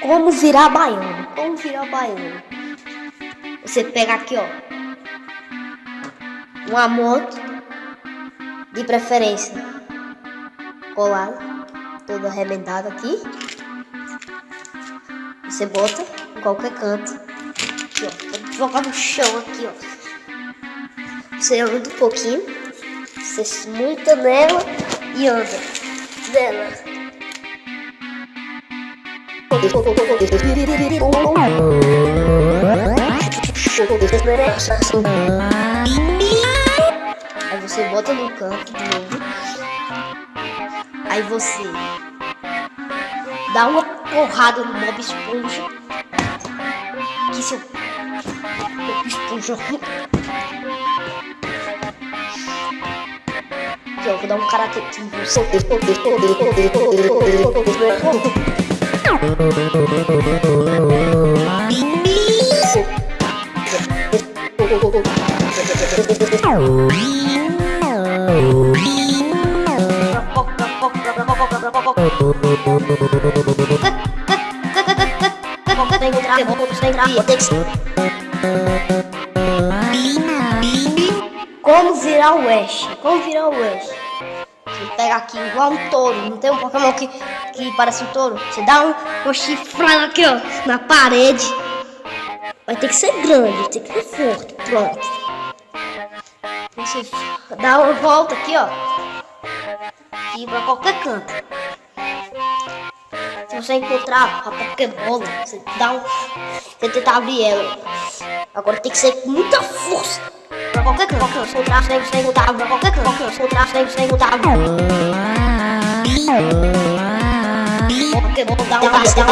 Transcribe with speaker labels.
Speaker 1: Como virar baiano? Como virar baiano? Você pega aqui, ó. Uma moto, de preferência, colada, toda arrebentada aqui. Você bota em qualquer canto. Aqui, ó. Jogar no chão aqui, ó. Você anda um pouquinho. Você monta nela e anda nela. Aí você bota no canto de novo. Aí você dá uma porrada no Bob Esponja. Que seu Bob Esponja. Aqui, ó, vou dar um karate aqui. Como virar o Ash? Como virar o Ash? Pega aqui igual um touro, não tem um Pokémon que, que parece um touro? Você dá um, uma chifrada aqui, ó, na parede. Vai ter que ser grande, tem que ser forte, pronto. Você dá uma volta aqui, ó. E pra qualquer canto. Se você encontrar a Pokébola, você dá um. Você tenta abrir ela. Agora tem que ser com muita força. Pra qualquer canto. Você encontrar, você você encontrar pra qualquer canto. Você encontrar, você você encontrar. Pokébola dá um passo, dá